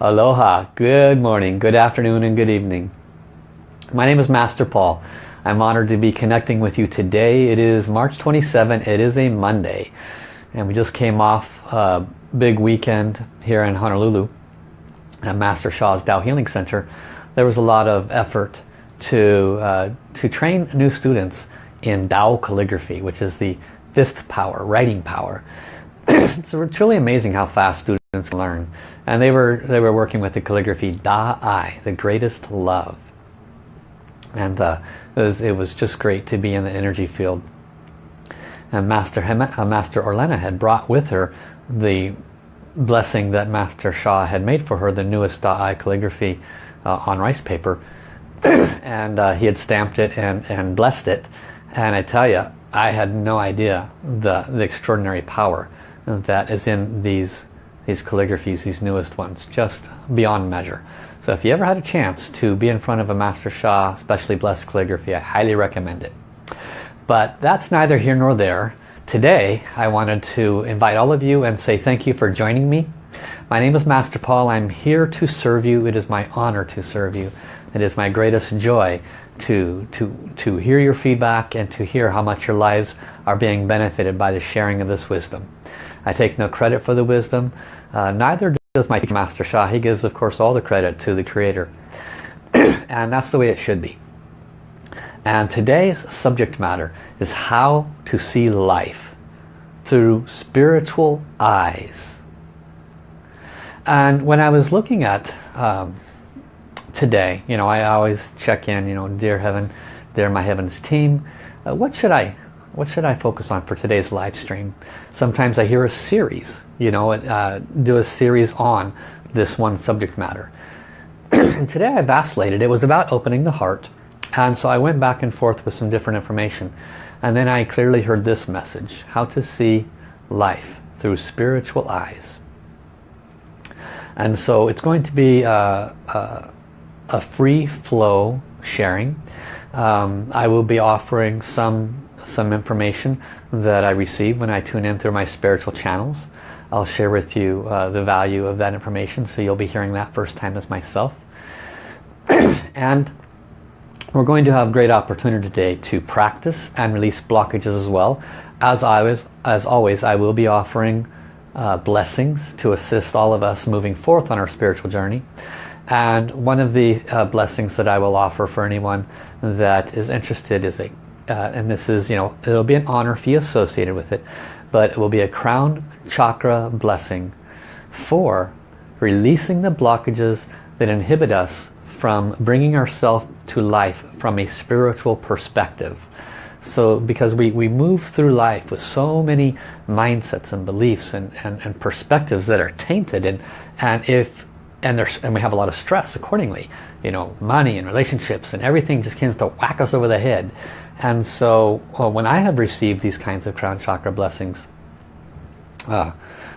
Aloha, good morning, good afternoon and good evening. My name is Master Paul. I'm honored to be connecting with you today. It is March 27, it is a Monday. And we just came off a big weekend here in Honolulu at Master Sha's Tao Healing Center. There was a lot of effort to, uh, to train new students in Tao calligraphy, which is the fifth power, writing power. it's truly amazing how fast students learn. And they were, they were working with the calligraphy Da Ai, the greatest love. And uh, it, was, it was just great to be in the energy field. And Master, uh, Master Orlena had brought with her the blessing that Master Sha had made for her, the newest Da Ai calligraphy uh, on rice paper. and uh, he had stamped it and, and blessed it. And I tell you, I had no idea the, the extraordinary power that is in these these calligraphies, these newest ones, just beyond measure. So if you ever had a chance to be in front of a Master Sha, especially blessed calligraphy, I highly recommend it. But that's neither here nor there. Today I wanted to invite all of you and say thank you for joining me. My name is Master Paul. I'm here to serve you. It is my honor to serve you. It is my greatest joy to, to, to hear your feedback and to hear how much your lives are being benefited by the sharing of this wisdom. I take no credit for the wisdom. Uh, neither does my Master Sha. He gives, of course, all the credit to the Creator. and that's the way it should be. And today's subject matter is how to see life through spiritual eyes. And when I was looking at um, today. You know, I always check in, you know, dear heaven, dear my heavens team, uh, what should I what should I focus on for today's live stream? Sometimes I hear a series, you know, uh, do a series on this one subject matter. and today I vacillated. It was about opening the heart. And so I went back and forth with some different information. And then I clearly heard this message, how to see life through spiritual eyes. And so it's going to be uh, uh, a free flow sharing. Um, I will be offering some some information that I receive when I tune in through my spiritual channels. I'll share with you uh, the value of that information so you'll be hearing that first time as myself. and we're going to have great opportunity today to practice and release blockages as well. As always, as always I will be offering uh, blessings to assist all of us moving forth on our spiritual journey. And one of the uh, blessings that I will offer for anyone that is interested is a, uh, and this is, you know, it'll be an honor fee associated with it, but it will be a crown chakra blessing for releasing the blockages that inhibit us from bringing ourselves to life from a spiritual perspective. So because we, we move through life with so many mindsets and beliefs and, and, and perspectives that are tainted and, and if and there's and we have a lot of stress accordingly you know money and relationships and everything just tends to whack us over the head. And so well, when I have received these kinds of crown chakra blessings uh,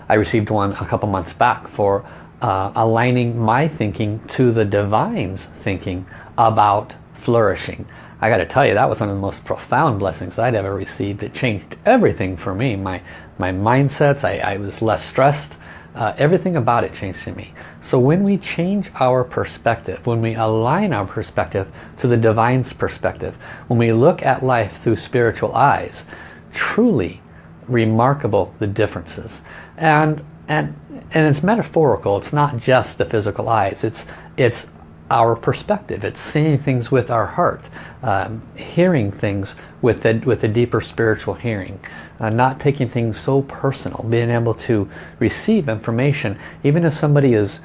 I received one a couple months back for uh, aligning my thinking to the divine's thinking about flourishing. I got to tell you that was one of the most profound blessings I'd ever received. It changed everything for me. My my mindsets I, I was less stressed uh, everything about it changed in me. So when we change our perspective, when we align our perspective to the divine's perspective, when we look at life through spiritual eyes, truly remarkable the differences. And and and it's metaphorical. It's not just the physical eyes. It's it's our perspective. It's seeing things with our heart, um, hearing things with the, with a deeper spiritual hearing, uh, not taking things so personal, being able to receive information, even if somebody is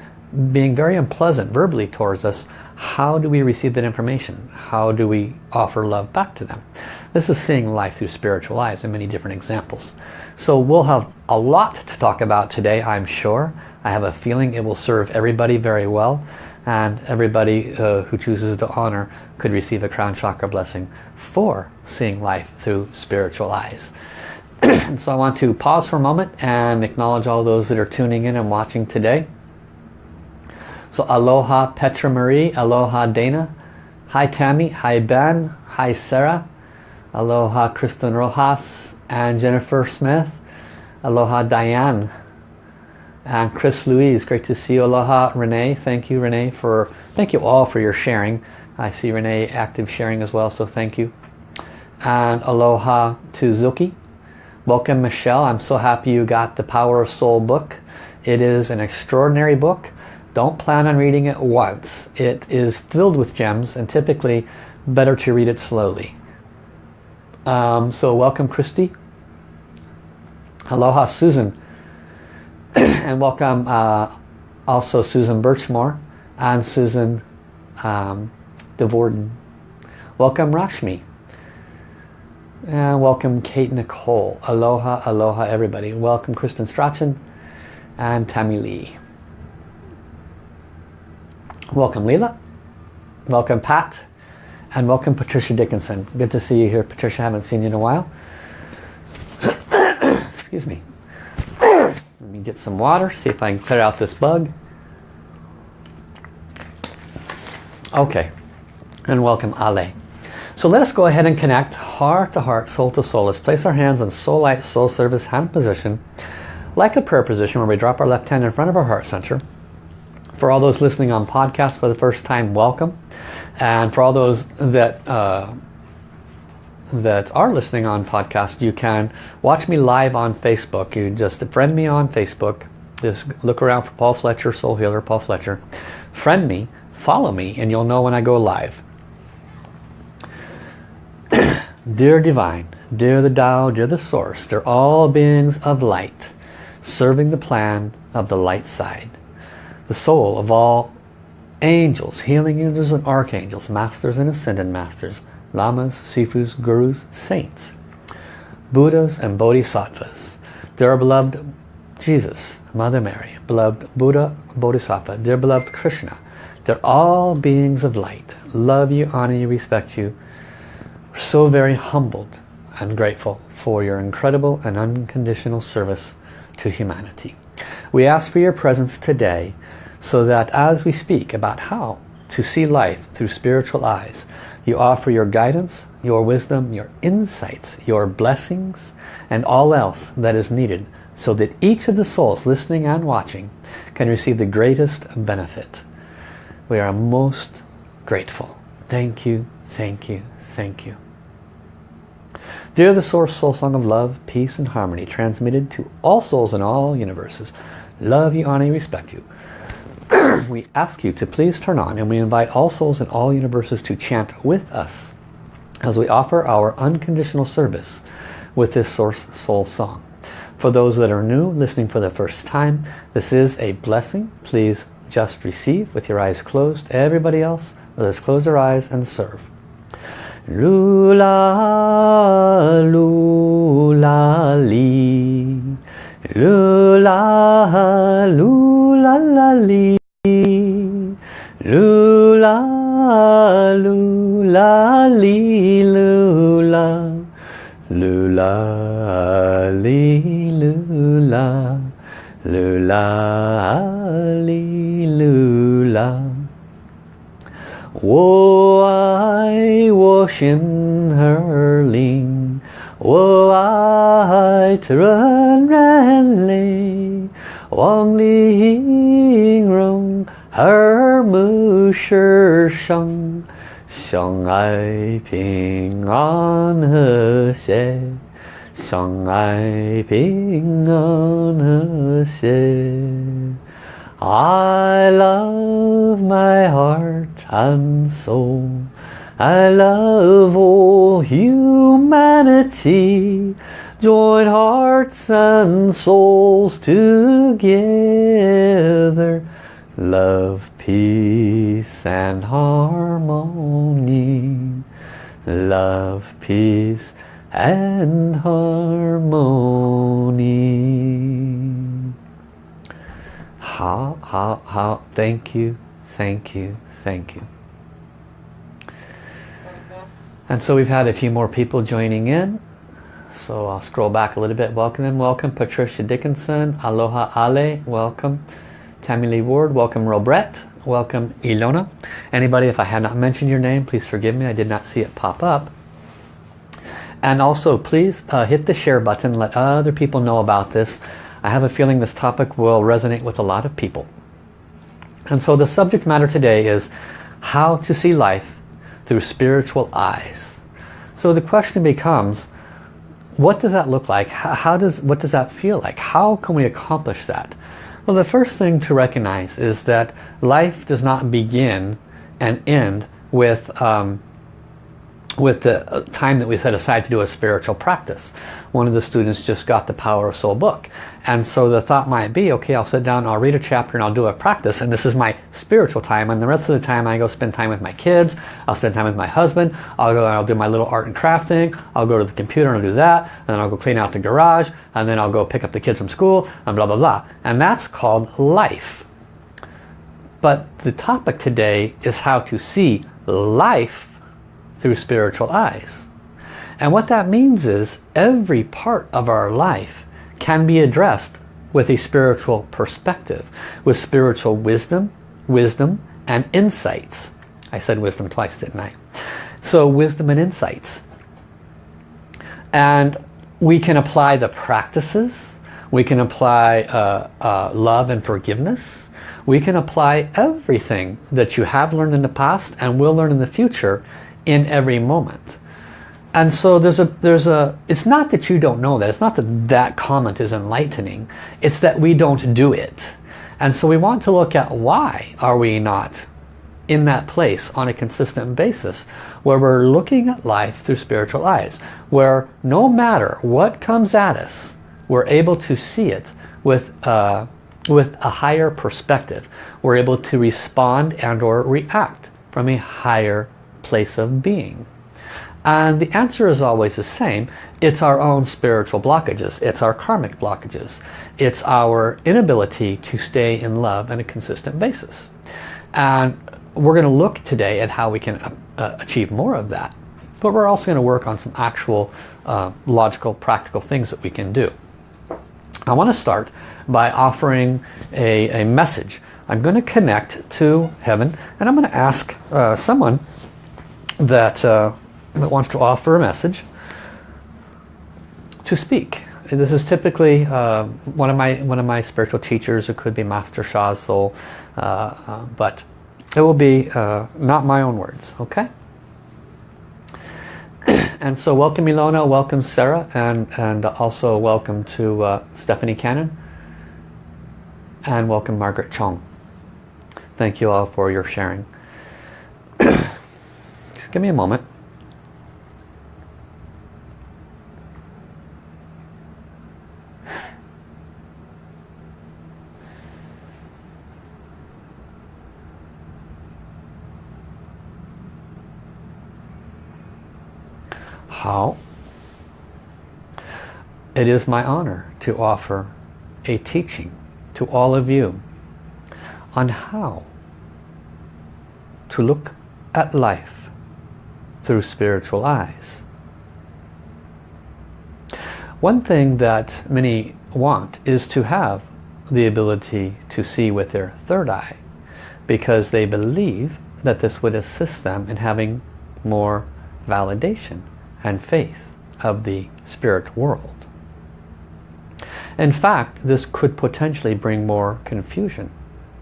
being very unpleasant verbally towards us, how do we receive that information? How do we offer love back to them? This is seeing life through spiritual eyes in many different examples. So we'll have a lot to talk about today, I'm sure. I have a feeling it will serve everybody very well and everybody uh, who chooses to honor could receive a crown chakra blessing for seeing life through spiritual eyes. so I want to pause for a moment and acknowledge all those that are tuning in and watching today. So aloha Petra Marie, aloha Dana, hi Tammy, hi Ben, hi Sarah, aloha Kristen Rojas and Jennifer Smith, aloha Diane, And Chris Louise, great to see you. Aloha, Renee. Thank you, Renee, for thank you all for your sharing. I see Renee active sharing as well, so thank you. And aloha to Zuki. Welcome, Michelle. I'm so happy you got the Power of Soul book. It is an extraordinary book. Don't plan on reading it once. It is filled with gems and typically better to read it slowly. Um, so welcome, Christy. Aloha, Susan. and welcome uh, also Susan Birchmore and Susan um, DeVorden. Welcome Rashmi. And welcome Kate Nicole. Aloha, aloha everybody. Welcome Kristen Strachan and Tammy Lee. Welcome Leela. Welcome Pat. And welcome Patricia Dickinson. Good to see you here. Patricia, I haven't seen you in a while. Excuse me. Let me get some water, see if I can clear out this bug. Okay, and welcome Ale. So let us go ahead and connect heart to heart, soul to soul. Let's place our hands in soul light, soul service hand position, like a prayer position where we drop our left hand in front of our heart center. For all those listening on podcast for the first time, welcome. And for all those that uh, that are listening on podcast, you can watch me live on Facebook. You just friend me on Facebook. Just look around for Paul Fletcher, Soul Healer, Paul Fletcher. Friend me, follow me, and you'll know when I go live. dear Divine, dear the Tao, dear the Source, they're all beings of light, serving the plan of the light side. The soul of all angels, healing angels and archangels, masters and ascended masters, lamas, sifus, gurus, saints, buddhas and bodhisattvas. Dear beloved Jesus, Mother Mary, beloved Buddha, Bodhisattva, dear beloved Krishna, they're all beings of light. Love you, honor you, respect you. So very humbled and grateful for your incredible and unconditional service to humanity. We ask for your presence today so that as we speak about how to see life through spiritual eyes, you offer your guidance, your wisdom, your insights, your blessings, and all else that is needed so that each of the souls listening and watching can receive the greatest benefit. We are most grateful. Thank you, thank you, thank you. Dear the Source Soul Song of Love, Peace and Harmony, transmitted to all souls in all universes, love you, honor you, respect you. we ask you to please turn on and we invite all souls in all universes to chant with us as we offer our unconditional service with this Source Soul Song. For those that are new, listening for the first time, this is a blessing. Please just receive with your eyes closed. Everybody else, let us close our eyes and serve. Lula, lula, li. Lula, lula, la, li. Lula, lula, li, lula. Lula, li, lula. Lula, li, lula. 我爱我心儿灵，我爱它润软泪，望你音容耳 目世上，相爱平安和谐，相爱平安和谐。I love my heart and soul. I love all humanity. Join hearts and souls together. Love, peace and harmony. Love, peace and harmony. How, how, how, thank you, thank you, thank you. And so we've had a few more people joining in. So I'll scroll back a little bit. Welcome welcome Patricia Dickinson, Aloha Ale, welcome. Tammy Lee Ward, welcome Robret, welcome Ilona. Anybody, if I have not mentioned your name, please forgive me. I did not see it pop up. And also, please uh, hit the share button. Let other people know about this. I have a feeling this topic will resonate with a lot of people. And so the subject matter today is how to see life through spiritual eyes. So the question becomes, what does that look like? How does, what does that feel like? How can we accomplish that? Well, the first thing to recognize is that life does not begin and end with um, with the uh, time that we set aside to do a spiritual practice. One of the students just got the Power of Soul book. And so the thought might be, okay, I'll sit down, I'll read a chapter and I'll do a practice. And this is my spiritual time. And the rest of the time I go spend time with my kids. I'll spend time with my husband. I'll go and I'll do my little art and craft thing. I'll go to the computer and I'll do that. And then I'll go clean out the garage. And then I'll go pick up the kids from school and blah, blah, blah. And that's called life. But the topic today is how to see life through spiritual eyes. And what that means is every part of our life can be addressed with a spiritual perspective, with spiritual wisdom, wisdom and insights. I said wisdom twice, didn't I? So wisdom and insights. And we can apply the practices. We can apply uh, uh, love and forgiveness. We can apply everything that you have learned in the past and will learn in the future in every moment. And so there's a, there's a, it's not that you don't know that. It's not that that comment is enlightening. It's that we don't do it. And so we want to look at why are we not in that place on a consistent basis where we're looking at life through spiritual eyes. Where no matter what comes at us, we're able to see it with, uh, with a higher perspective. We're able to respond and or react from a higher place of being? And the answer is always the same. It's our own spiritual blockages. It's our karmic blockages. It's our inability to stay in love on a consistent basis. And we're going to look today at how we can uh, uh, achieve more of that. But we're also going to work on some actual uh, logical, practical things that we can do. I want to start by offering a, a message. I'm going to connect to heaven and I'm going to ask uh, someone that, uh, that wants to offer a message to speak. This is typically uh, one of my one of my spiritual teachers. It could be Master Sha's soul, uh, uh but it will be uh, not my own words. Okay. and so welcome Ilona, welcome Sarah, and and also welcome to uh, Stephanie Cannon, and welcome Margaret Chong. Thank you all for your sharing. Give me a moment. How? It is my honor to offer a teaching to all of you on how to look at life through spiritual eyes. One thing that many want is to have the ability to see with their third eye because they believe that this would assist them in having more validation and faith of the spirit world. In fact, this could potentially bring more confusion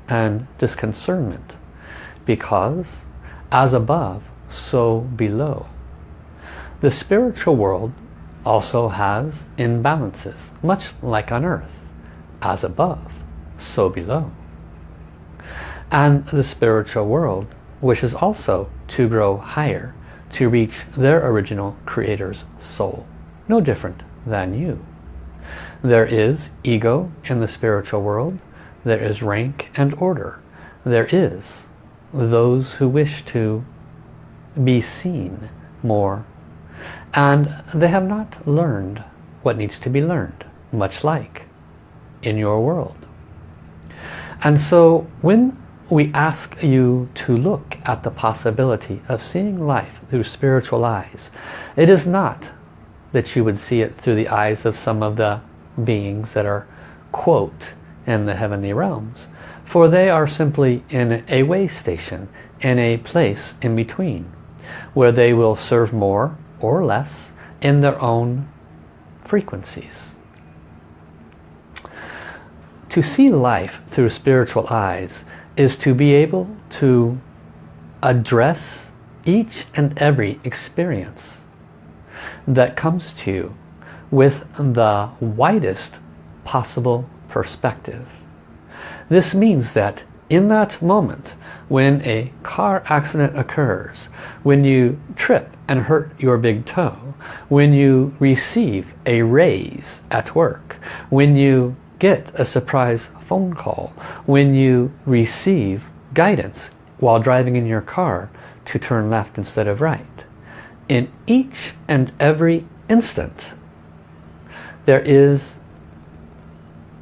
and disconcernment because as above, so below. The spiritual world also has imbalances, much like on earth, as above, so below. And the spiritual world wishes also to grow higher, to reach their original creator's soul, no different than you. There is ego in the spiritual world, there is rank and order, there is those who wish to be seen more. And they have not learned what needs to be learned, much like in your world. And so when we ask you to look at the possibility of seeing life through spiritual eyes, it is not that you would see it through the eyes of some of the beings that are, quote, in the heavenly realms. For they are simply in a way station, in a place in between where they will serve more or less in their own frequencies. To see life through spiritual eyes is to be able to address each and every experience that comes to you with the widest possible perspective. This means that in that moment when a car accident occurs, when you trip and hurt your big toe, when you receive a raise at work, when you get a surprise phone call, when you receive guidance while driving in your car to turn left instead of right. In each and every instant, there is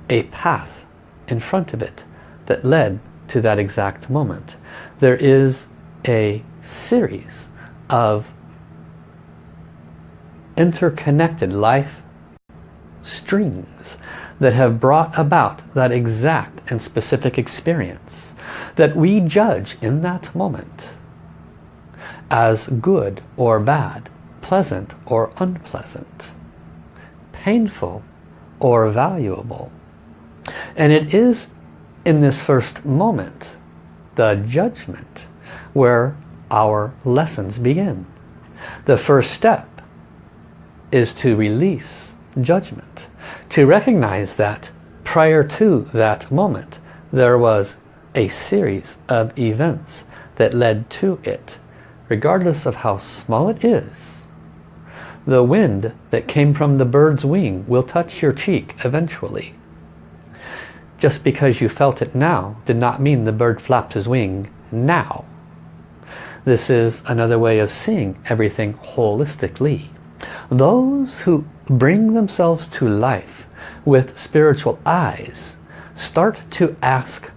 a path in front of it that led to that exact moment. There is a series of interconnected life strings that have brought about that exact and specific experience that we judge in that moment as good or bad, pleasant or unpleasant, painful or valuable. And it is in this first moment, the judgment, where our lessons begin. The first step is to release judgment. To recognize that prior to that moment, there was a series of events that led to it, regardless of how small it is. The wind that came from the bird's wing will touch your cheek eventually. Just because you felt it now did not mean the bird flapped his wing now. This is another way of seeing everything holistically. Those who bring themselves to life with spiritual eyes start to ask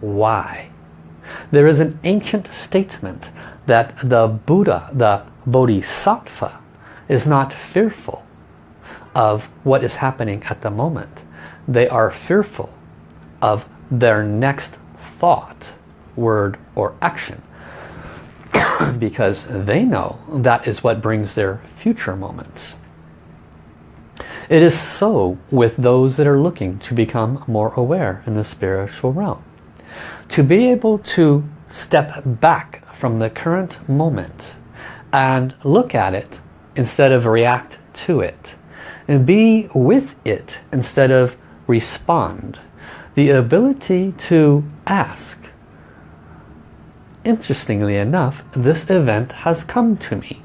why. There is an ancient statement that the Buddha, the Bodhisattva, is not fearful of what is happening at the moment. They are fearful of their next thought, word or action. because they know that is what brings their future moments. It is so with those that are looking to become more aware in the spiritual realm. To be able to step back from the current moment and look at it instead of react to it and be with it instead of respond the ability to ask. Interestingly enough, this event has come to me.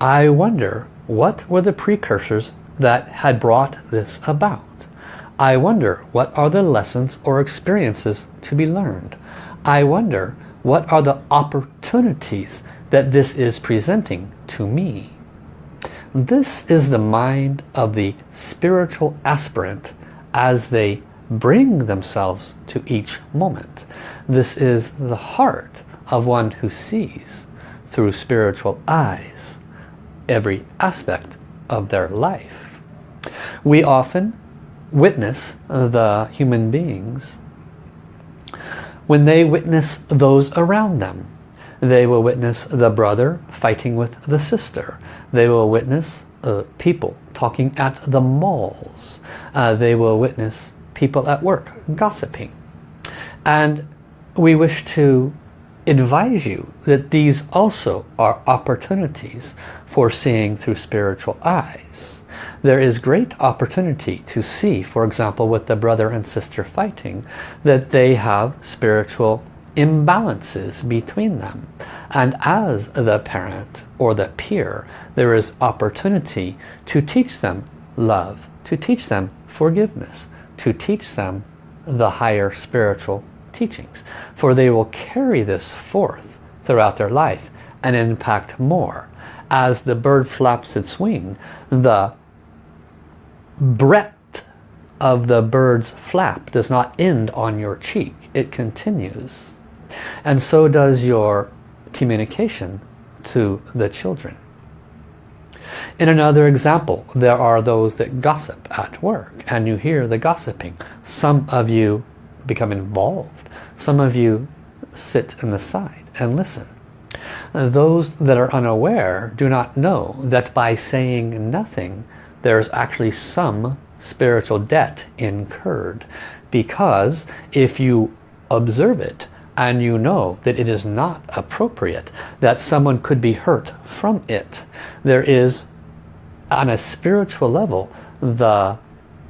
I wonder what were the precursors that had brought this about. I wonder what are the lessons or experiences to be learned. I wonder what are the opportunities that this is presenting to me. This is the mind of the spiritual aspirant as they bring themselves to each moment. This is the heart of one who sees through spiritual eyes every aspect of their life. We often witness the human beings when they witness those around them. They will witness the brother fighting with the sister. They will witness uh, people talking at the malls. Uh, they will witness people at work gossiping. And we wish to advise you that these also are opportunities for seeing through spiritual eyes. There is great opportunity to see, for example, with the brother and sister fighting, that they have spiritual imbalances between them. And as the parent or the peer, there is opportunity to teach them love, to teach them forgiveness, to teach them the higher spiritual teachings. For they will carry this forth throughout their life and impact more. As the bird flaps its wing, the breadth of the bird's flap does not end on your cheek. It continues. And so does your communication to the children. In another example, there are those that gossip at work and you hear the gossiping. Some of you become involved. Some of you sit in the side and listen. Those that are unaware do not know that by saying nothing, there's actually some spiritual debt incurred because if you observe it and you know that it is not appropriate, that someone could be hurt from it, there is on a spiritual level the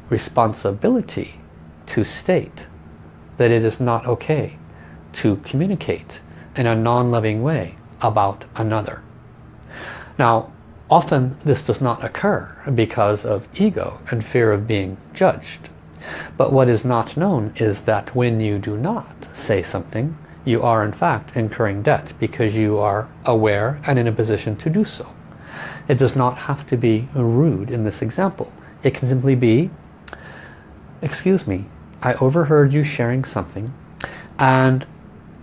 responsibility to state that it is not okay to communicate in a non-loving way about another. Now, often this does not occur because of ego and fear of being judged. But what is not known is that when you do not say something, you are in fact incurring debt because you are aware and in a position to do so. It does not have to be rude in this example. It can simply be, excuse me, I overheard you sharing something and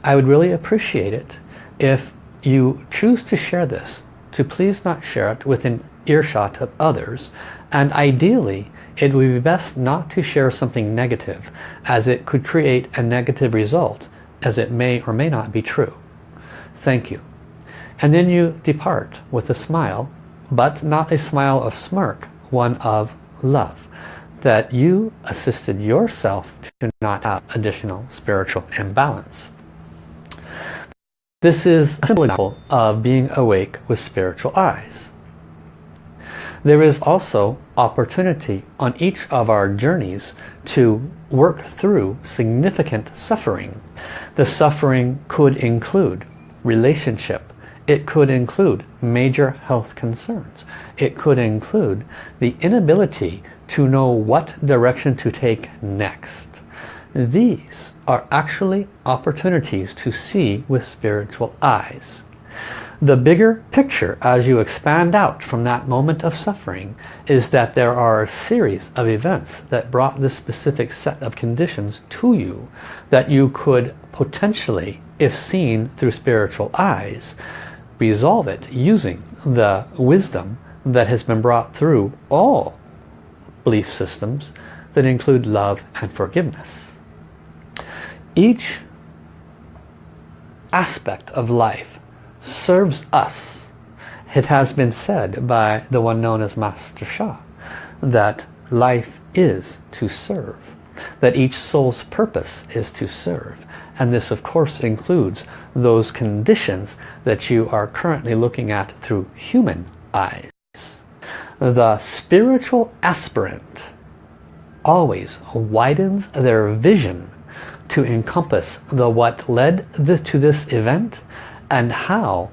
I would really appreciate it if you choose to share this to please not share it within earshot of others and ideally it would be best not to share something negative as it could create a negative result as it may or may not be true. Thank you. And then you depart with a smile, but not a smile of smirk, one of love. That you assisted yourself to not have additional spiritual imbalance. This is a simple example of being awake with spiritual eyes. There is also opportunity on each of our journeys to work through significant suffering. The suffering could include relationship. It could include major health concerns. It could include the inability to know what direction to take next. These are actually opportunities to see with spiritual eyes. The bigger picture as you expand out from that moment of suffering is that there are a series of events that brought this specific set of conditions to you that you could potentially, if seen through spiritual eyes, resolve it using the wisdom that has been brought through all belief systems that include love and forgiveness. Each aspect of life serves us. It has been said by the one known as Master Sha that life is to serve. That each soul's purpose is to serve. And this of course includes those conditions that you are currently looking at through human eyes. The spiritual aspirant always widens their vision to encompass the what led to this event and how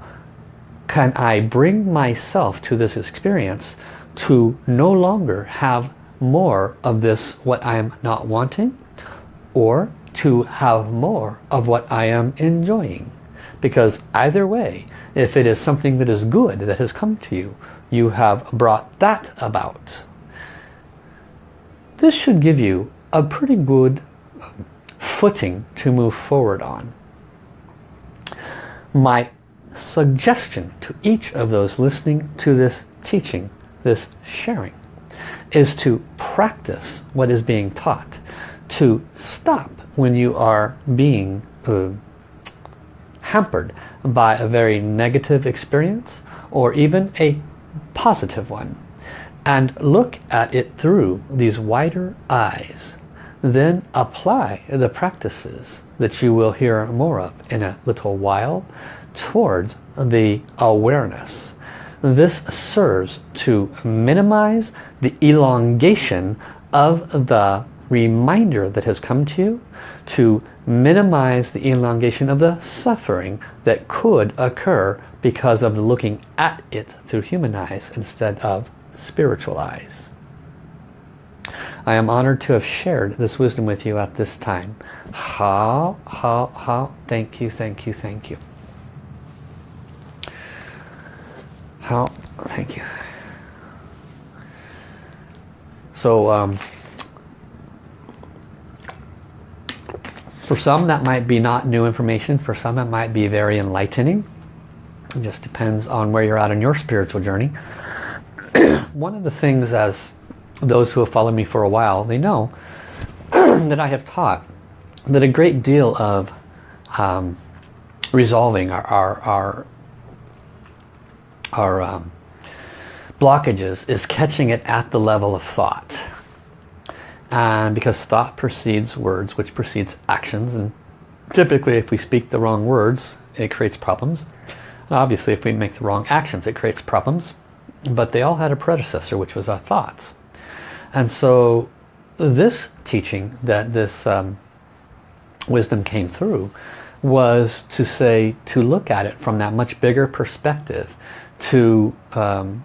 can I bring myself to this experience to no longer have more of this what I am not wanting or to have more of what I am enjoying? Because either way if it is something that is good that has come to you you have brought that about. This should give you a pretty good footing to move forward on my suggestion to each of those listening to this teaching, this sharing, is to practice what is being taught, to stop when you are being uh, hampered by a very negative experience or even a positive one and look at it through these wider eyes then apply the practices that you will hear more of in a little while towards the awareness. This serves to minimize the elongation of the reminder that has come to you, to minimize the elongation of the suffering that could occur because of looking at it through human eyes instead of spiritual eyes. I am honored to have shared this wisdom with you at this time. How, how, how, thank you, thank you, thank you. How, thank you. So, um, for some that might be not new information. For some it might be very enlightening. It just depends on where you're at in your spiritual journey. One of the things as those who have followed me for a while, they know that I have taught that a great deal of um, resolving our, our, our, our um, blockages is catching it at the level of thought. And because thought precedes words, which precedes actions. And typically if we speak the wrong words, it creates problems. Obviously if we make the wrong actions, it creates problems. But they all had a predecessor, which was our thoughts. And so this teaching that this um, wisdom came through was to say, to look at it from that much bigger perspective, to um,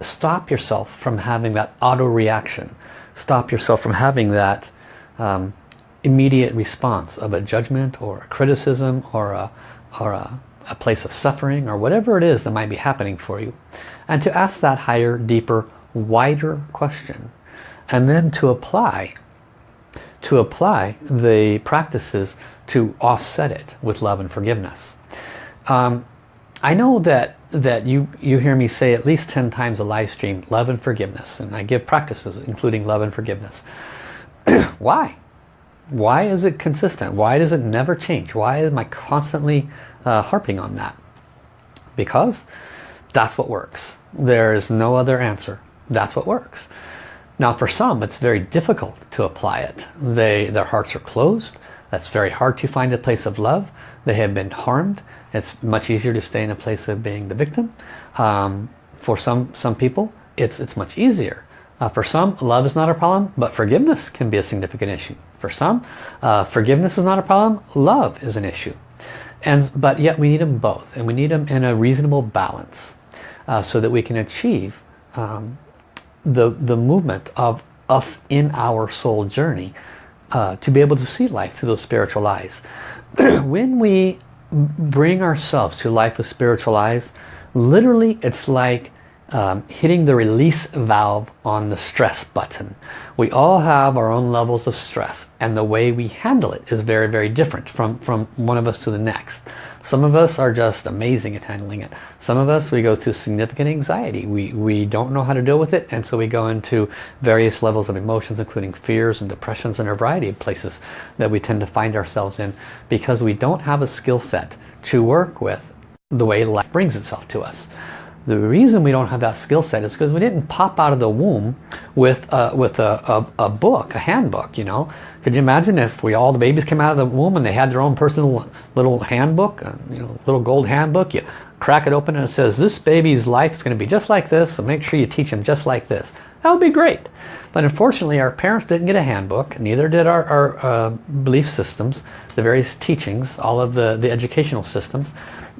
stop yourself from having that auto reaction, stop yourself from having that um, immediate response of a judgment or a criticism or a, or a, a place of suffering or whatever it is that might be happening for you. And to ask that higher, deeper, wider question. And then to apply to apply the practices to offset it with love and forgiveness. Um, I know that that you you hear me say at least 10 times a live stream love and forgiveness and I give practices including love and forgiveness why why is it consistent why does it never change why am I constantly uh, harping on that because that's what works there is no other answer that's what works now for some it's very difficult to apply it. They Their hearts are closed. That's very hard to find a place of love. They have been harmed. It's much easier to stay in a place of being the victim. Um, for some, some people it's, it's much easier. Uh, for some, love is not a problem, but forgiveness can be a significant issue. For some, uh, forgiveness is not a problem, love is an issue. And, but yet we need them both, and we need them in a reasonable balance uh, so that we can achieve um, the, the movement of us in our soul journey uh, to be able to see life through those spiritual eyes. when we bring ourselves to life with spiritual eyes, literally it's like um, hitting the release valve on the stress button. We all have our own levels of stress and the way we handle it is very, very different from, from one of us to the next. Some of us are just amazing at handling it. Some of us, we go through significant anxiety. We, we don't know how to deal with it and so we go into various levels of emotions including fears and depressions and a variety of places that we tend to find ourselves in because we don't have a skill set to work with the way life brings itself to us. The reason we don't have that skill set is because we didn't pop out of the womb with a, with a, a, a, book, a handbook, you know. Could you imagine if we all the babies came out of the womb and they had their own personal little handbook, a, you know, little gold handbook, you crack it open and it says this baby's life is going to be just like this, so make sure you teach them just like this. That would be great. But unfortunately our parents didn't get a handbook, neither did our, our uh, belief systems, the various teachings, all of the, the educational systems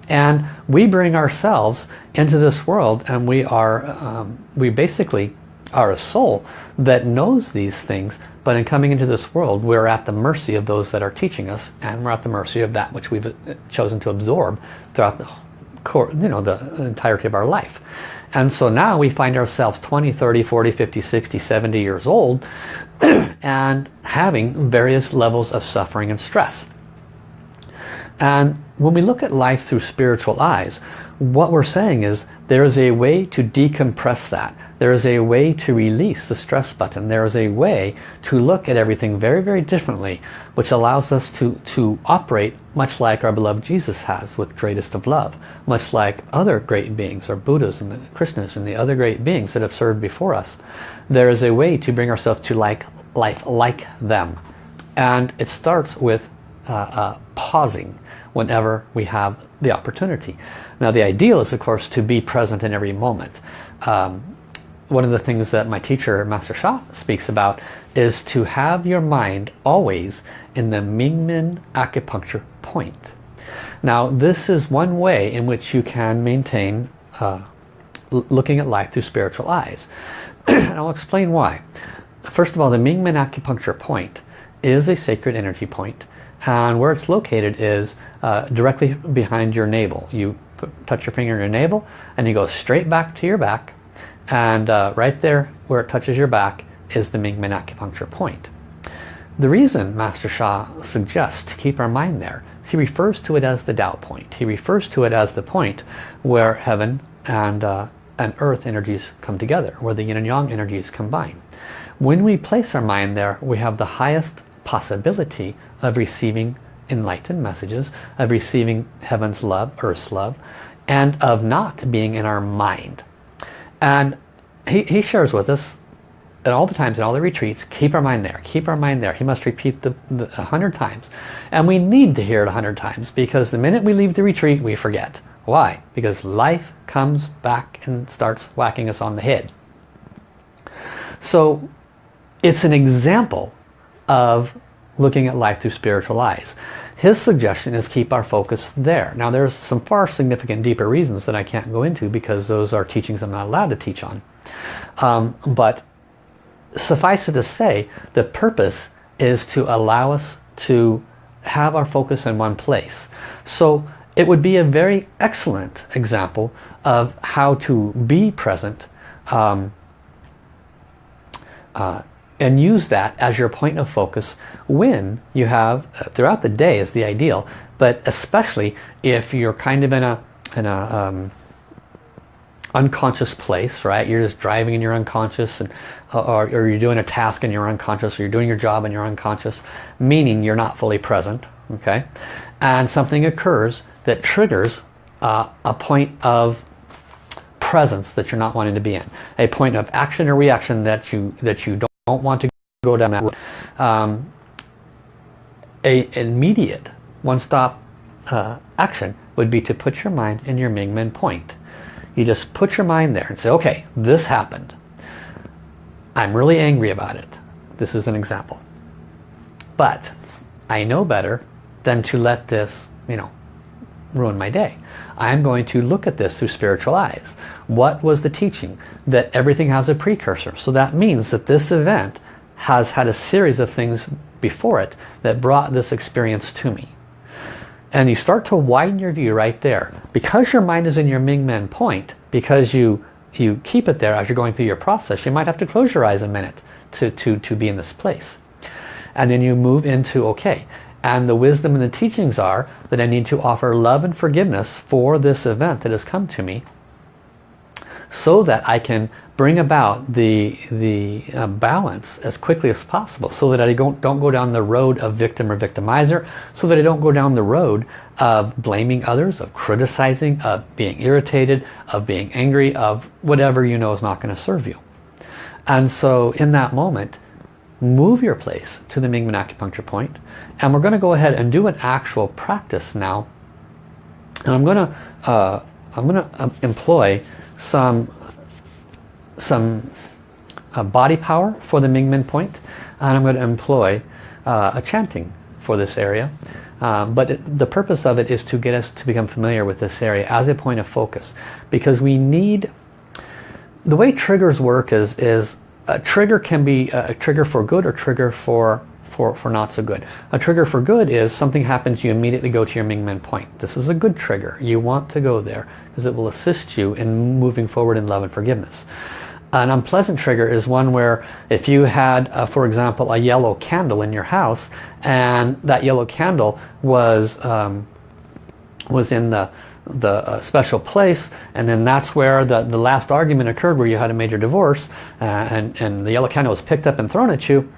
and we bring ourselves into this world and we are um, we basically are a soul that knows these things. But in coming into this world we're at the mercy of those that are teaching us and we're at the mercy of that which we've uh, chosen to absorb throughout the core you know the entirety of our life. And so now we find ourselves 20 30 40 50 60 70 years old and having various levels of suffering and stress and when we look at life through spiritual eyes, what we're saying is there is a way to decompress that. There is a way to release the stress button. There is a way to look at everything very, very differently, which allows us to, to operate much like our beloved Jesus has with greatest of love, much like other great beings, or Buddhas and Krishnas and the other great beings that have served before us. There is a way to bring ourselves to like life like them. And it starts with uh, uh, pausing whenever we have the opportunity. Now the ideal is of course to be present in every moment. Um, one of the things that my teacher Master Sha speaks about is to have your mind always in the Mingmen acupuncture point. Now this is one way in which you can maintain uh, looking at life through spiritual eyes. and I'll explain why. First of all, the Mingmen acupuncture point is a sacred energy point and where it's located is uh, directly behind your navel. You put, touch your finger in your navel and you go straight back to your back and uh, right there where it touches your back is the Mingmen acupuncture point. The reason Master Sha suggests to keep our mind there, he refers to it as the Tao point. He refers to it as the point where heaven and, uh, and earth energies come together, where the yin and yang energies combine. When we place our mind there, we have the highest possibility of receiving enlightened messages, of receiving heaven's love, earth's love, and of not being in our mind. And he, he shares with us at all the times, in all the retreats, keep our mind there, keep our mind there. He must repeat the, a hundred times. And we need to hear it a hundred times because the minute we leave the retreat, we forget. Why? Because life comes back and starts whacking us on the head. So it's an example of looking at life through spiritual eyes. His suggestion is keep our focus there. Now there's some far significant deeper reasons that I can't go into because those are teachings I'm not allowed to teach on. Um, but suffice it to say, the purpose is to allow us to have our focus in one place. So it would be a very excellent example of how to be present um, uh, and use that as your point of focus when you have uh, throughout the day is the ideal but especially if you're kind of in a in a um, unconscious place right? You're just driving in you're unconscious and uh, or, or you're doing a task and you're unconscious or you're doing your job and you're unconscious meaning you're not fully present okay? And something occurs that triggers uh, a point of presence that you're not wanting to be in a point of action or reaction that you that you don't don't want to go down that road. Um, a immediate one-stop uh, action would be to put your mind in your Mingmen point. You just put your mind there and say, okay, this happened. I'm really angry about it. This is an example. But I know better than to let this, you know, ruin my day. I'm going to look at this through spiritual eyes. What was the teaching? That everything has a precursor. So that means that this event has had a series of things before it that brought this experience to me. And you start to widen your view right there. Because your mind is in your Ming Men point, because you, you keep it there as you're going through your process, you might have to close your eyes a minute to, to, to be in this place. And then you move into, okay, and the wisdom and the teachings are that I need to offer love and forgiveness for this event that has come to me so that I can bring about the, the uh, balance as quickly as possible so that I don't, don't go down the road of victim or victimizer, so that I don't go down the road of blaming others, of criticizing, of being irritated, of being angry, of whatever you know is not going to serve you. And so in that moment, move your place to the Mingmen acupuncture point and we're going to go ahead and do an actual practice now. And I'm going to uh, I'm going to um, employ some some uh, body power for the Mingmen point and I'm going to employ uh, a chanting for this area. Um, but it, the purpose of it is to get us to become familiar with this area as a point of focus because we need the way triggers work is is a trigger can be a trigger for good or trigger for for, for not so good. A trigger for good is something happens, you immediately go to your Mingmen point. This is a good trigger. You want to go there because it will assist you in moving forward in love and forgiveness. An unpleasant trigger is one where if you had, uh, for example, a yellow candle in your house and that yellow candle was um, was in the the uh, special place and then that's where the, the last argument occurred where you had a major divorce uh, and, and the yellow candle was picked up and thrown at you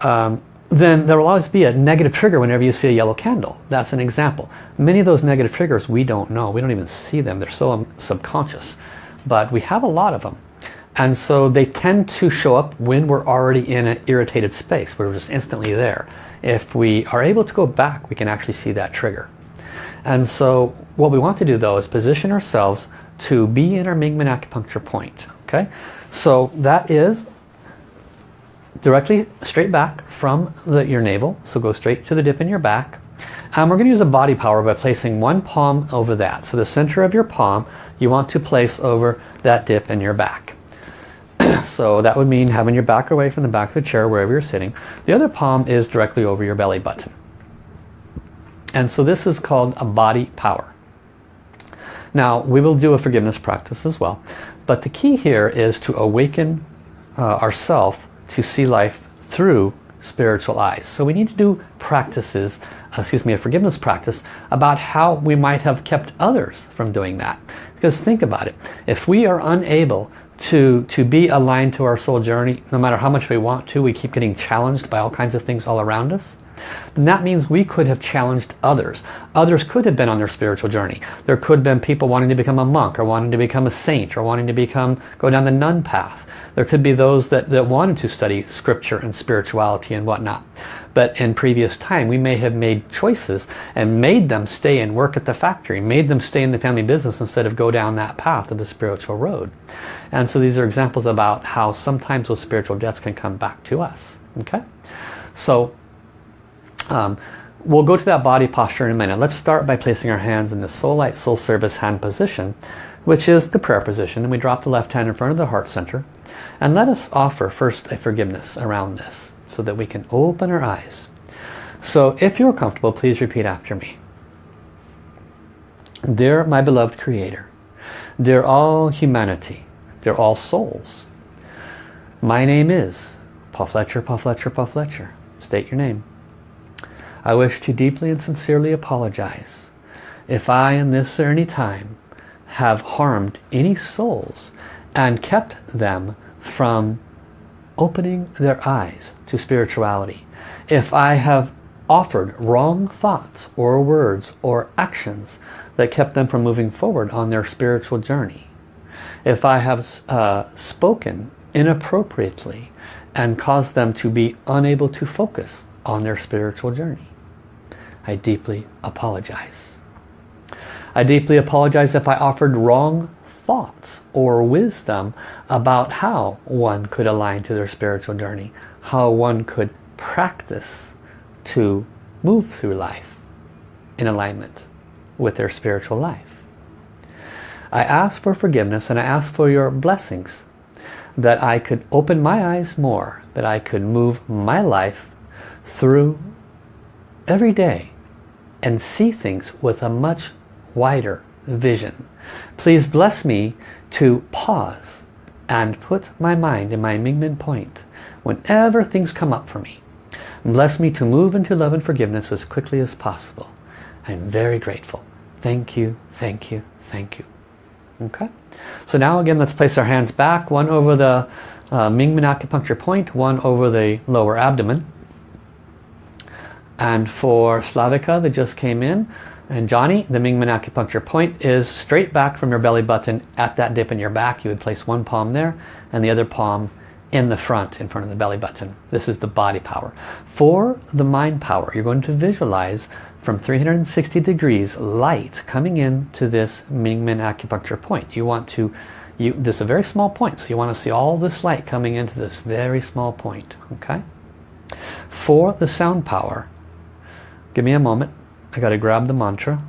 um, then there will always be a negative trigger whenever you see a yellow candle. That's an example. Many of those negative triggers we don't know. We don't even see them. They're so um, subconscious. But we have a lot of them. And so they tend to show up when we're already in an irritated space. We're just instantly there. If we are able to go back, we can actually see that trigger. And so what we want to do though is position ourselves to be in our Mingmen acupuncture point. Okay, so that is directly straight back from the, your navel. So go straight to the dip in your back. And we're going to use a body power by placing one palm over that. So the center of your palm you want to place over that dip in your back. so that would mean having your back away from the back of the chair wherever you're sitting. The other palm is directly over your belly button. And so this is called a body power. Now we will do a forgiveness practice as well. But the key here is to awaken uh, ourself to see life through spiritual eyes. So we need to do practices, uh, excuse me, a forgiveness practice about how we might have kept others from doing that. Because think about it, if we are unable to, to be aligned to our soul journey, no matter how much we want to, we keep getting challenged by all kinds of things all around us, then that means we could have challenged others. Others could have been on their spiritual journey. There could have been people wanting to become a monk or wanting to become a saint or wanting to become go down the nun path. There could be those that, that wanted to study scripture and spirituality and whatnot. But in previous time, we may have made choices and made them stay and work at the factory, made them stay in the family business instead of go down that path of the spiritual road. And so these are examples about how sometimes those spiritual debts can come back to us. Okay, So um, we'll go to that body posture in a minute. Let's start by placing our hands in the Soul Light Soul Service hand position, which is the prayer position. And we drop the left hand in front of the heart center. And let us offer first a forgiveness around this so that we can open our eyes. So if you're comfortable, please repeat after me. Dear my beloved Creator, dear all humanity, dear all souls, my name is Paul Fletcher, Paul Fletcher, Paul Fletcher. State your name. I wish to deeply and sincerely apologize if I in this or any time have harmed any souls and kept them from opening their eyes to spirituality. If I have offered wrong thoughts or words or actions that kept them from moving forward on their spiritual journey. If I have uh, spoken inappropriately and caused them to be unable to focus on their spiritual journey. I deeply apologize. I deeply apologize if I offered wrong thoughts or wisdom about how one could align to their spiritual journey, how one could practice to move through life in alignment with their spiritual life. I ask for forgiveness and I ask for your blessings that I could open my eyes more, that I could move my life through every day and see things with a much wider vision. Please bless me to pause and put my mind in my Mingmen point whenever things come up for me. Bless me to move into love and forgiveness as quickly as possible. I'm very grateful. Thank you, thank you, thank you. Okay. So now again, let's place our hands back, one over the uh, Mingmen acupuncture point, one over the lower abdomen. And for Slavika that just came in, and Johnny, the Mingmen acupuncture point is straight back from your belly button at that dip in your back. You would place one palm there and the other palm in the front, in front of the belly button. This is the body power. For the mind power, you're going to visualize from 360 degrees light coming in to this Mingmen acupuncture point. You want to, you, this is a very small point, so you want to see all this light coming into this very small point. Okay. For the sound power, give me a moment. I got to grab the mantra.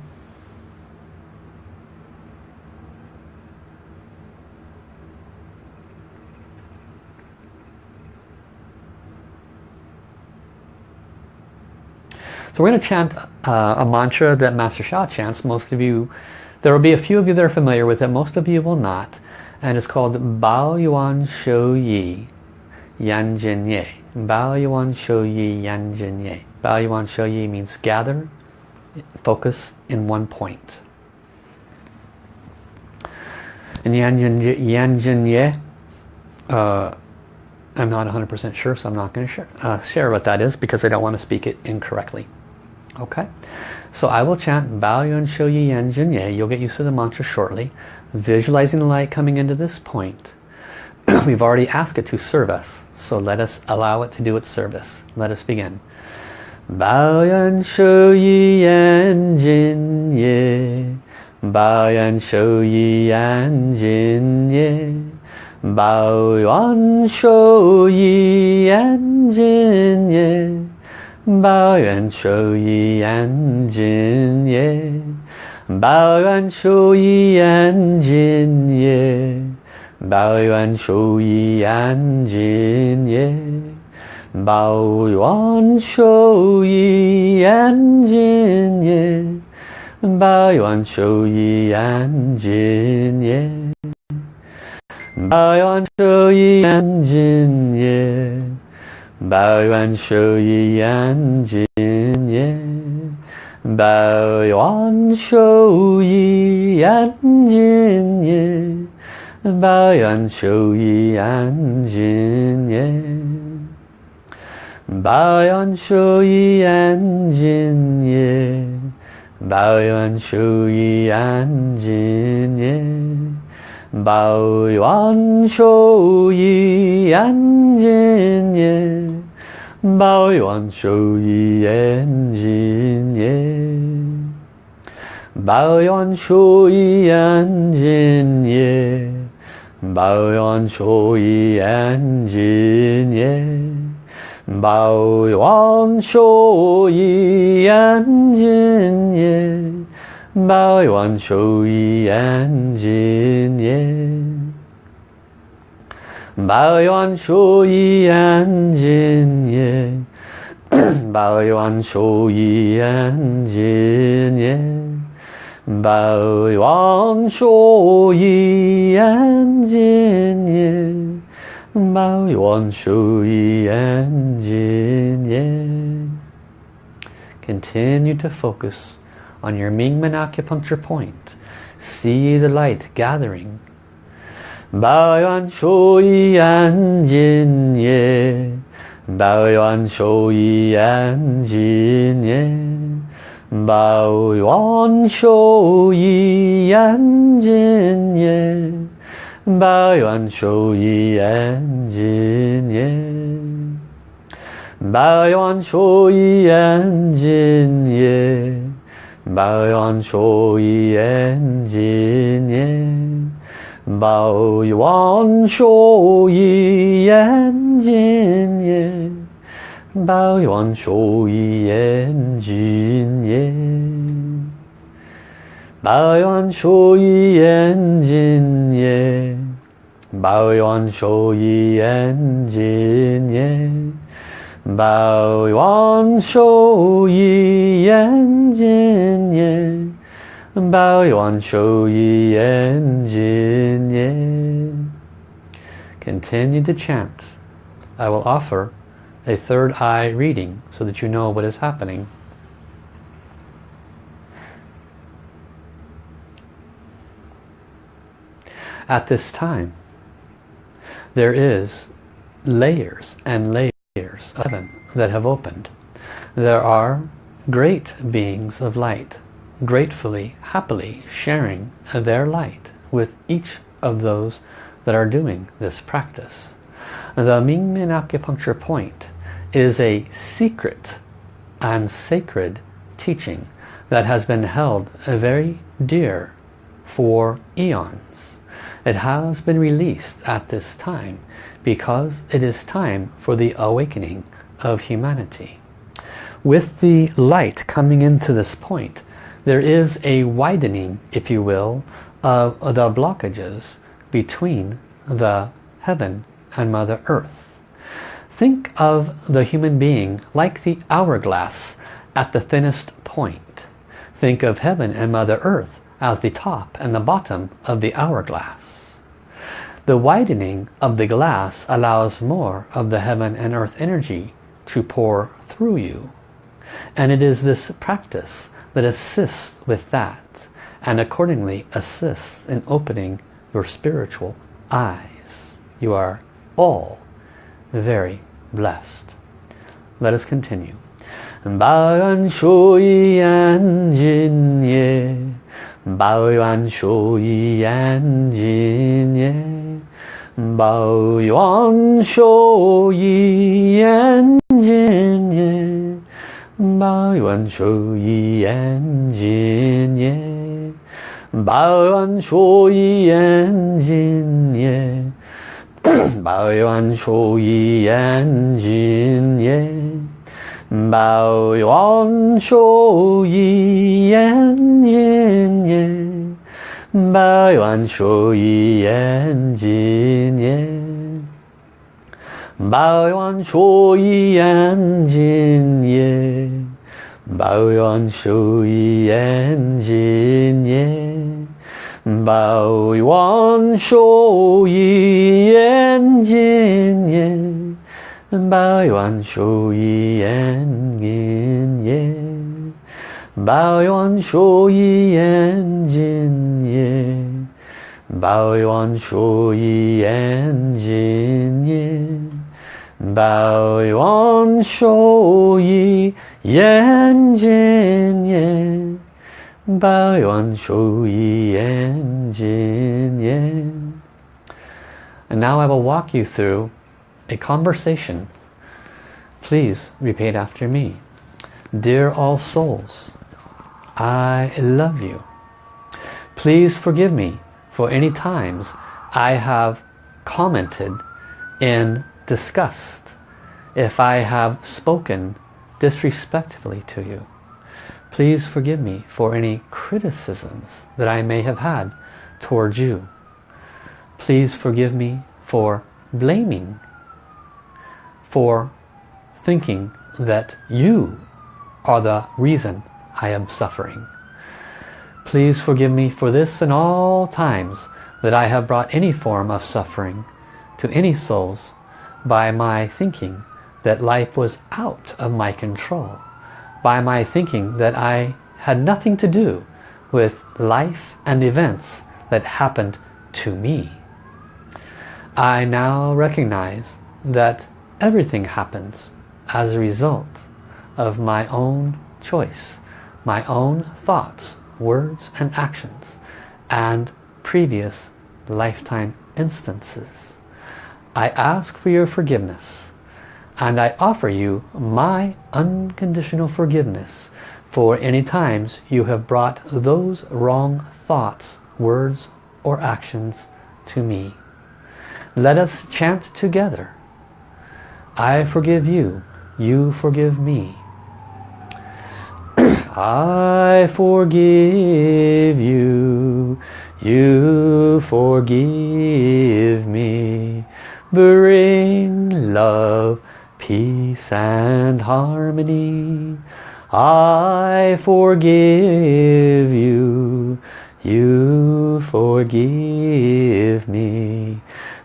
So we're going to chant uh, a mantra that Master Sha chants. Most of you, there will be a few of you that are familiar with it. Most of you will not. And it's called Bao Yuan Shou Yi Yan Jin Ye. Bao Yuan Shou Yi Yan Jin Ye. Bao Yuan means gather, focus in one point. And Yan Jin, Yan Ye, uh, I'm not 100% sure, so I'm not going to share, uh, share what that is because I don't want to speak it incorrectly. Okay, so I will chant Bao Yuan Yan Jin Ye. You'll get used to the mantra shortly. Visualizing the light coming into this point. We've already asked it to serve us, so let us allow it to do its service. Let us begin. Bao Yuan Shou Yi Yan Jin Ye. Bao Yuan Shou Yi Yan Jin Ye. Bao Yuan Shou Yi Yan Jin Ye. 抱怨受益眼睛耶，抱怨受益眼睛耶，抱怨受益眼睛耶， 保安叔一眼见也保安叔一眼见也保安叔一眼见也保安叔一眼见也保安叔一眼见也保安叔一眼见也 마연수이 안진예 마연수이 안진예 마연수이 안진예 마연수이 안진예 마연수이 안진예 마연수이 안진예 宝王修一眼睛耶，宝王修一眼睛耶，宝王修一眼睛耶，宝王修一眼睛耶，宝王修一眼睛耶。Bao Yuan Shu Yi Yan Jin Ye Continue to focus on your Mingmen acupuncture point. See the light gathering. Bao Yuan Shu Yi Yan Jin Ye Bao Yuan Shu Yi Yan Jin Ye Bao Yuan Shu Yi Yan Jin Ye 百万寿衣烟尽也，百万寿衣烟尽也，百万寿衣烟尽也，百万寿衣烟尽也，百万寿衣烟尽也。 마연 쇼이 엔진예 마연 쇼이 엔진예 마연 쇼이 엔진예 마연 쇼이 엔진예 Continue to chant. I will offer a third eye reading so that you know what is happening. At this time, there is layers and layers of heaven that have opened. There are great beings of light gratefully, happily sharing their light with each of those that are doing this practice. The Mingmen acupuncture point is a secret and sacred teaching that has been held very dear for eons. It has been released at this time because it is time for the awakening of humanity. With the light coming into this point, there is a widening, if you will, of the blockages between the heaven and Mother Earth. Think of the human being like the hourglass at the thinnest point. Think of heaven and Mother Earth as the top and the bottom of the hourglass. The widening of the glass allows more of the heaven and earth energy to pour through you. And it is this practice that assists with that and accordingly assists in opening your spiritual eyes. You are all very blessed. Let us continue. 抱怨小姨眼睛耶，抱怨小姨眼睛耶，抱怨小姨眼睛耶，抱怨小姨眼睛耶，抱怨小姨眼睛耶。百万寿一言纪念，百万寿一言纪念，百万寿一言纪念，百万寿一言纪念，百万寿一言纪念。Baoyan Shoyi and Jin Ye. Baoyan Shoyi and Jin Ye. Baoyan Shoyi and Jin Ye. Baoyan Shoyi and Jin Ye. And now I will walk you through a conversation. Please repeat after me. Dear all souls, I love you. Please forgive me for any times I have commented in disgust if I have spoken disrespectfully to you. Please forgive me for any criticisms that I may have had towards you. Please forgive me for blaming, for thinking that you are the reason I am suffering. Please forgive me for this and all times that I have brought any form of suffering to any souls by my thinking that life was out of my control, by my thinking that I had nothing to do with life and events that happened to me. I now recognize that everything happens as a result of my own choice, my own thoughts, words and actions, and previous lifetime instances. I ask for your forgiveness and I offer you my unconditional forgiveness for any times you have brought those wrong thoughts, words or actions to me. Let us chant together. I forgive you, you forgive me. I forgive you, you forgive me. Bring love, peace and harmony. I forgive you, you forgive me.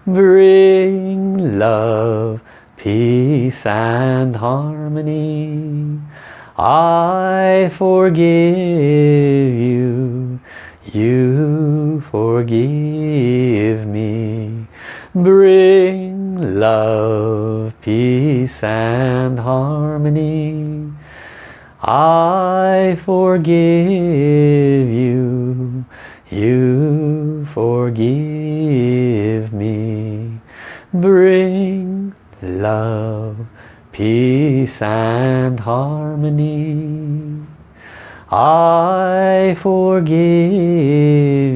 Bring love, peace and harmony. I forgive you, you forgive me. Bring love, peace and harmony. I forgive you, you forgive me. Bring love, peace and harmony. I forgive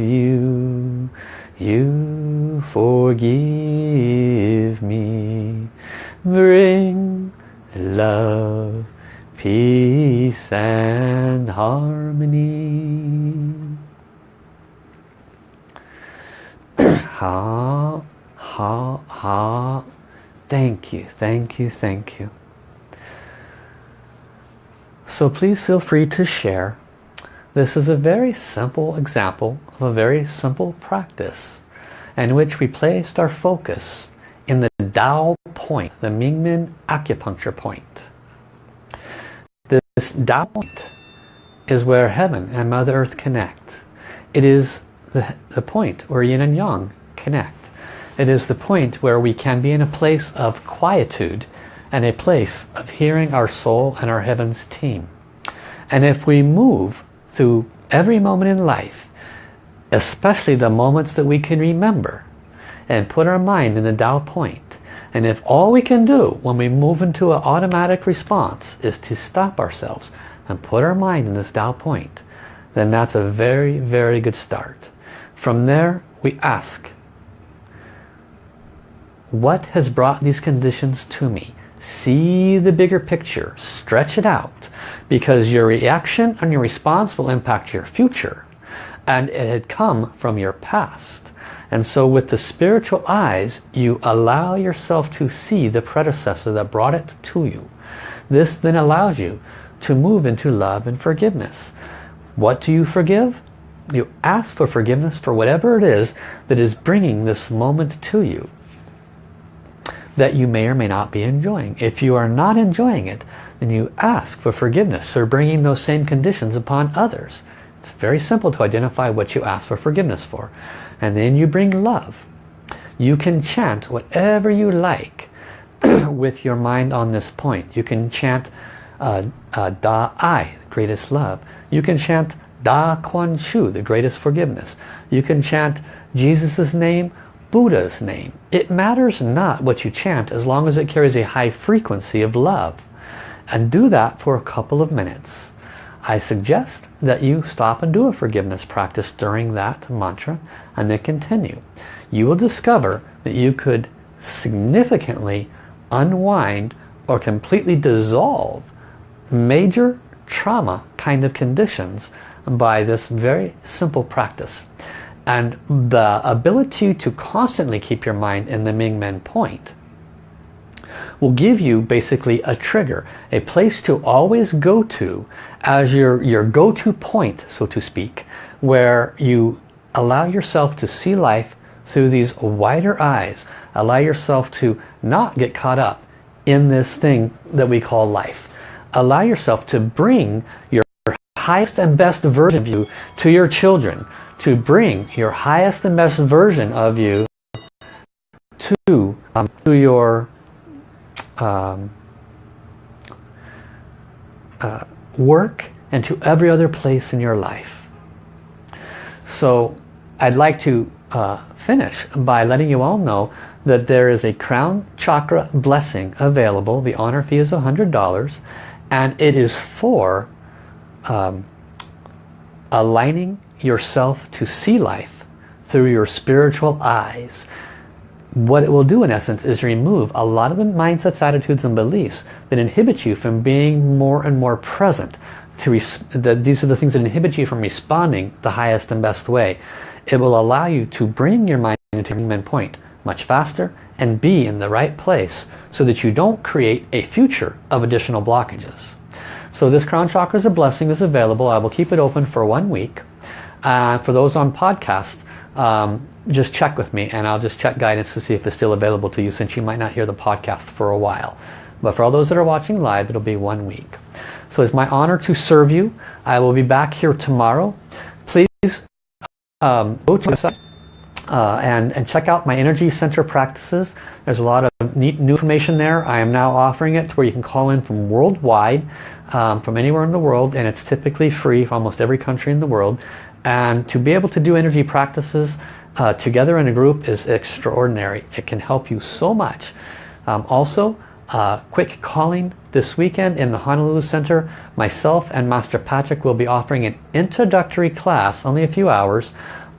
you, you forgive me. Bring love, peace and harmony. ha, ha, ha. Thank you, thank you, thank you. So please feel free to share. This is a very simple example of a very simple practice in which we placed our focus in the Dao point, the Mingmen acupuncture point. This Dao point is where heaven and Mother Earth connect. It is the, the point where yin and yang connect. It is the point where we can be in a place of quietude and a place of hearing our soul and our heavens team. And if we move through every moment in life, especially the moments that we can remember, and put our mind in the Tao point, and if all we can do when we move into an automatic response is to stop ourselves and put our mind in this Tao point, then that's a very, very good start. From there, we ask, what has brought these conditions to me? See the bigger picture, stretch it out, because your reaction and your response will impact your future. And it had come from your past. And so with the spiritual eyes, you allow yourself to see the predecessor that brought it to you. This then allows you to move into love and forgiveness. What do you forgive? You ask for forgiveness for whatever it is that is bringing this moment to you that you may or may not be enjoying. If you are not enjoying it, then you ask for forgiveness for bringing those same conditions upon others. It's very simple to identify what you ask for forgiveness for. And then you bring love. You can chant whatever you like. with your mind on this point. You can chant uh, uh, Da Ai, greatest love. You can chant Da Kuan Shu, the greatest forgiveness. You can chant Jesus' name, Buddha's name. It matters not what you chant as long as it carries a high frequency of love. And do that for a couple of minutes. I suggest that you stop and do a forgiveness practice during that mantra and then continue. You will discover that you could significantly unwind or completely dissolve major trauma kind of conditions by this very simple practice. And the ability to constantly keep your mind in the Ming Men point will give you basically a trigger, a place to always go to as your, your go-to point, so to speak, where you allow yourself to see life through these wider eyes. Allow yourself to not get caught up in this thing that we call life. Allow yourself to bring your highest and best version of you to your children. To bring your highest and best version of you to, um, to your um, uh, work and to every other place in your life. So I'd like to uh, finish by letting you all know that there is a crown chakra blessing available. The honor fee is $100 and it is for um, aligning yourself to see life through your spiritual eyes. What it will do in essence is remove a lot of the mindsets, attitudes and beliefs that inhibit you from being more and more present. To that these are the things that inhibit you from responding the highest and best way. It will allow you to bring your mind into your point much faster and be in the right place so that you don't create a future of additional blockages. So this crown chakra is a blessing is available. I will keep it open for one week. Uh, for those on podcast, um, just check with me and I'll just check guidance to see if it's still available to you since you might not hear the podcast for a while. But for all those that are watching live, it'll be one week. So it's my honor to serve you. I will be back here tomorrow. Please um, go to my website uh, and, and check out my energy center practices. There's a lot of neat new information there. I am now offering it to where you can call in from worldwide, um, from anywhere in the world, and it's typically free for almost every country in the world. And to be able to do energy practices uh, together in a group is extraordinary. It can help you so much. Um, also, uh, quick calling this weekend in the Honolulu Center. Myself and Master Patrick will be offering an introductory class, only a few hours,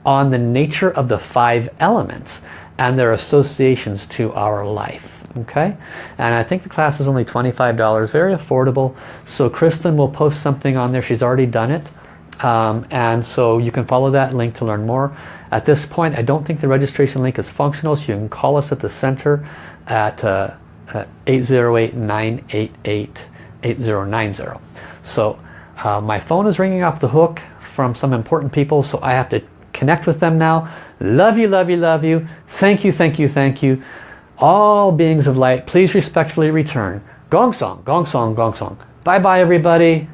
on the nature of the five elements and their associations to our life. Okay, and I think the class is only $25, very affordable. So Kristen will post something on there. She's already done it. Um, and so you can follow that link to learn more. At this point, I don't think the registration link is functional, so you can call us at the center at 808-988-8090. Uh, so uh, my phone is ringing off the hook from some important people, so I have to connect with them now. Love you, love you, love you. Thank you, thank you, thank you. All beings of light, please respectfully return. Gong song, gong song, gong song. Bye bye everybody.